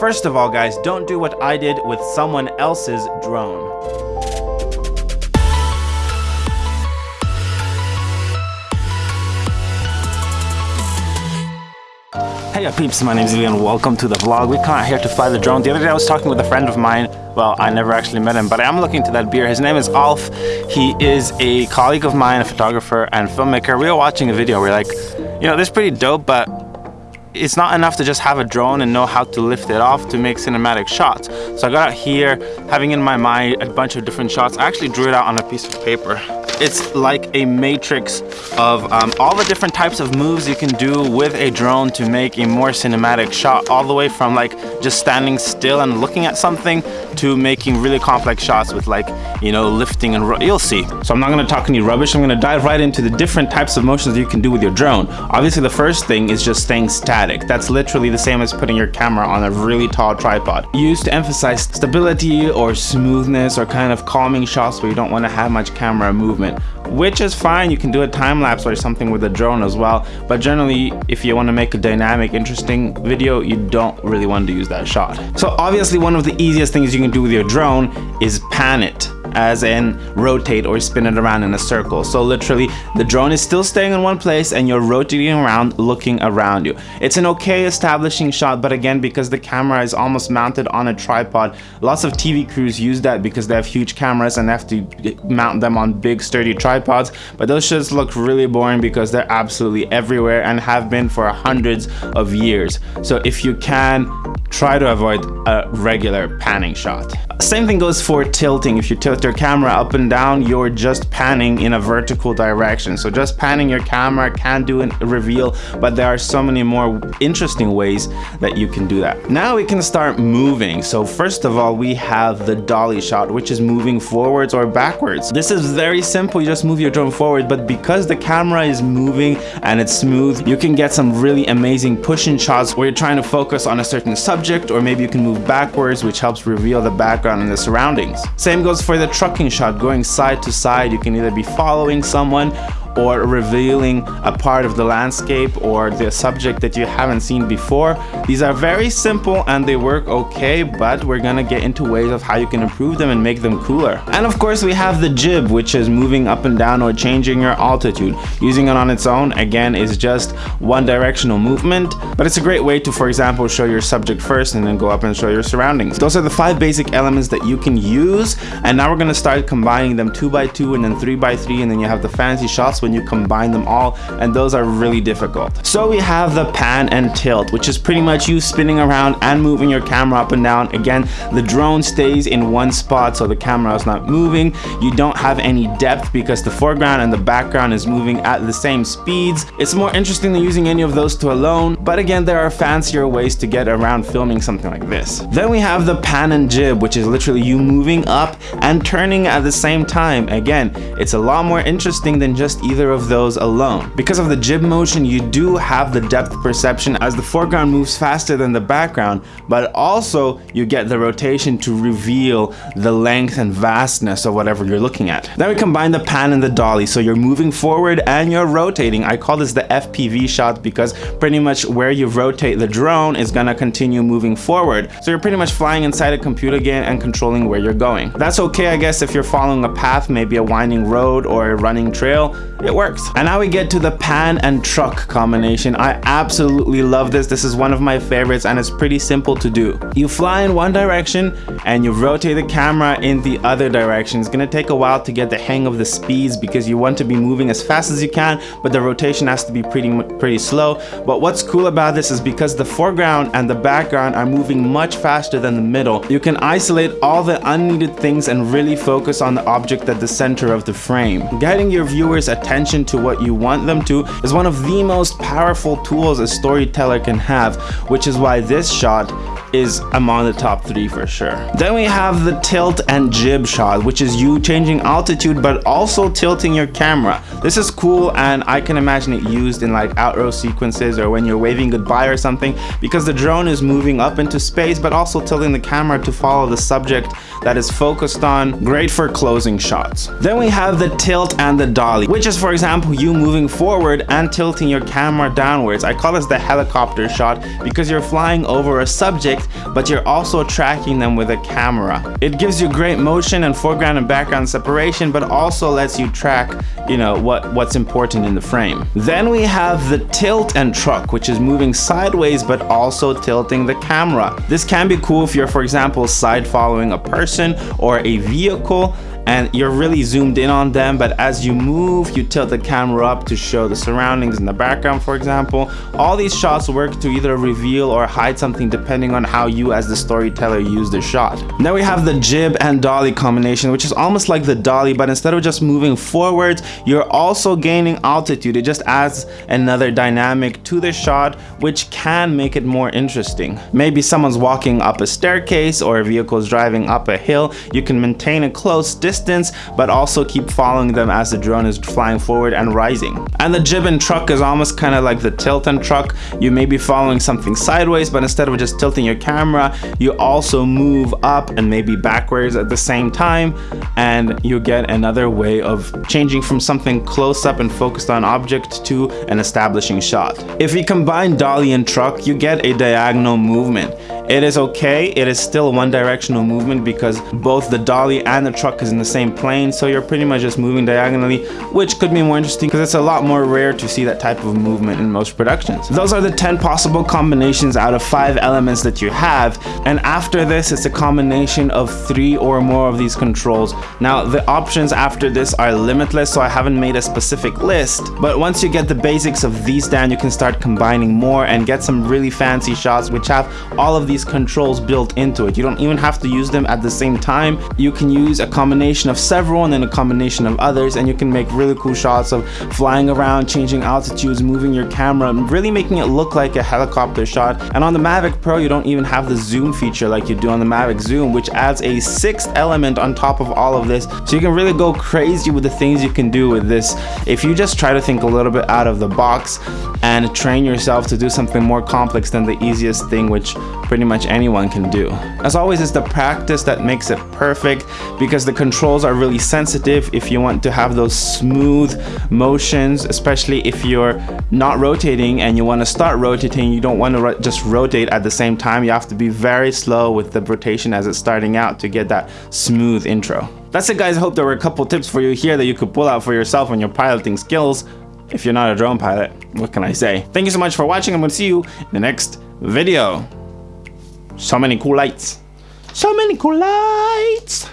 First of all guys, don't do what I did with someone else's drone. Hey up peeps, my name is and welcome to the vlog. We come out here to fly the drone. The other day I was talking with a friend of mine. Well, I never actually met him, but I am looking to that beer. His name is Alf. He is a colleague of mine, a photographer and filmmaker. We were watching a video. We are like, you know, this is pretty dope, but it's not enough to just have a drone and know how to lift it off to make cinematic shots. So I got out here, having in my mind a bunch of different shots. I actually drew it out on a piece of paper it's like a matrix of um, all the different types of moves you can do with a drone to make a more cinematic shot all the way from like just standing still and looking at something to making really complex shots with like you know lifting and you'll see. So i'm not going to talk any rubbish. I'm going to dive right into the different types of motions you can do with your drone. Obviously the first thing is just staying static. That's literally the same as putting your camera on a really tall tripod. Used to emphasize stability or smoothness or kind of calming shots where you don't want to have much camera movement which is fine. You can do a time lapse or something with a drone as well. But generally, if you want to make a dynamic, interesting video, you don't really want to use that shot. So obviously one of the easiest things you can do with your drone is pan it as in rotate or spin it around in a circle. So literally the drone is still staying in one place and you're rotating around looking around you. It's an okay establishing shot but again because the camera is almost mounted on a tripod lots of TV crews use that because they have huge cameras and have to mount them on big sturdy tripods but those shots look really boring because they're absolutely everywhere and have been for hundreds of years. So if you can try to avoid a regular panning shot. Same thing goes for tilting. If you tilt your camera up and down, you're just panning in a vertical direction. So just panning your camera can do a reveal, but there are so many more interesting ways that you can do that. Now we can start moving. So first of all, we have the dolly shot, which is moving forwards or backwards. This is very simple. You just move your drone forward, but because the camera is moving and it's smooth, you can get some really amazing pushing shots where you're trying to focus on a certain subject, or maybe you can move backwards, which helps reveal the background and the surroundings. Same goes for the trucking shot, going side to side. You can either be following someone or revealing a part of the landscape or the subject that you haven't seen before. These are very simple and they work okay, but we're gonna get into ways of how you can improve them and make them cooler. And of course we have the jib, which is moving up and down or changing your altitude. Using it on its own, again, is just one directional movement, but it's a great way to, for example, show your subject first and then go up and show your surroundings. Those are the five basic elements that you can use. And now we're gonna start combining them two by two and then three by three, and then you have the fancy shots when you combine them all and those are really difficult. So we have the pan and tilt which is pretty much you spinning around and moving your camera up and down. Again the drone stays in one spot so the camera is not moving. You don't have any depth because the foreground and the background is moving at the same speeds. It's more interesting than using any of those two alone but again there are fancier ways to get around filming something like this. Then we have the pan and jib which is literally you moving up and turning at the same time. Again it's a lot more interesting than just either of those alone. Because of the jib motion, you do have the depth perception as the foreground moves faster than the background, but also you get the rotation to reveal the length and vastness of whatever you're looking at. Then we combine the pan and the dolly, so you're moving forward and you're rotating. I call this the FPV shot because pretty much where you rotate the drone is gonna continue moving forward. So you're pretty much flying inside a computer game and controlling where you're going. That's okay, I guess, if you're following a path, maybe a winding road or a running trail, it works. And now we get to the pan and truck combination. I absolutely love this. This is one of my favorites and it's pretty simple to do. You fly in one direction and you rotate the camera in the other direction. It's gonna take a while to get the hang of the speeds because you want to be moving as fast as you can, but the rotation has to be pretty, pretty slow. But what's cool about this is because the foreground and the background are moving much faster than the middle, you can isolate all the unneeded things and really focus on the object at the center of the frame. Guiding your viewers attention attention to what you want them to is one of the most powerful tools a storyteller can have, which is why this shot is among the top three for sure. Then we have the tilt and jib shot, which is you changing altitude but also tilting your camera. This is cool and I can imagine it used in like outrow sequences or when you're waving goodbye or something because the drone is moving up into space but also tilting the camera to follow the subject that is focused on. Great for closing shots. Then we have the tilt and the dolly, which is for example you moving forward and tilting your camera downwards. I call this the helicopter shot because you're flying over a subject but you're also tracking them with a camera. It gives you great motion and foreground and background separation, but also lets you track, you know, what, what's important in the frame. Then we have the tilt and truck, which is moving sideways, but also tilting the camera. This can be cool if you're, for example, side following a person or a vehicle and you're really zoomed in on them but as you move you tilt the camera up to show the surroundings in the background for example. All these shots work to either reveal or hide something depending on how you as the storyteller use the shot. Now we have the jib and dolly combination which is almost like the dolly but instead of just moving forwards you're also gaining altitude. It just adds another dynamic to the shot which can make it more interesting. Maybe someone's walking up a staircase or a vehicle is driving up a hill. You can maintain a close distance distance, but also keep following them as the drone is flying forward and rising. And the jib and truck is almost kind of like the tilt and truck. You may be following something sideways, but instead of just tilting your camera, you also move up and maybe backwards at the same time, and you get another way of changing from something close up and focused on object to an establishing shot. If you combine dolly and truck, you get a diagonal movement. It is okay, it is still one directional movement because both the dolly and the truck is in the same plane, so you're pretty much just moving diagonally, which could be more interesting because it's a lot more rare to see that type of movement in most productions. Those are the 10 possible combinations out of 5 elements that you have, and after this it's a combination of 3 or more of these controls. Now the options after this are limitless, so I haven't made a specific list, but once you get the basics of these down, you can start combining more and get some really fancy shots which have all of these these controls built into it. You don't even have to use them at the same time. You can use a combination of several and then a combination of others and you can make really cool shots of flying around, changing altitudes, moving your camera, really making it look like a helicopter shot. And on the Mavic Pro, you don't even have the zoom feature like you do on the Mavic Zoom, which adds a sixth element on top of all of this. So you can really go crazy with the things you can do with this. If you just try to think a little bit out of the box and train yourself to do something more complex than the easiest thing, which pretty much anyone can do. As always, it's the practice that makes it perfect because the controls are really sensitive if you want to have those smooth motions, especially if you're not rotating and you want to start rotating, you don't want to ro just rotate at the same time. You have to be very slow with the rotation as it's starting out to get that smooth intro. That's it guys, I hope there were a couple tips for you here that you could pull out for yourself on your piloting skills. If you're not a drone pilot, what can I say? Thank you so much for watching. I'm to see you in the next video. So many cool lights. So many cool lights.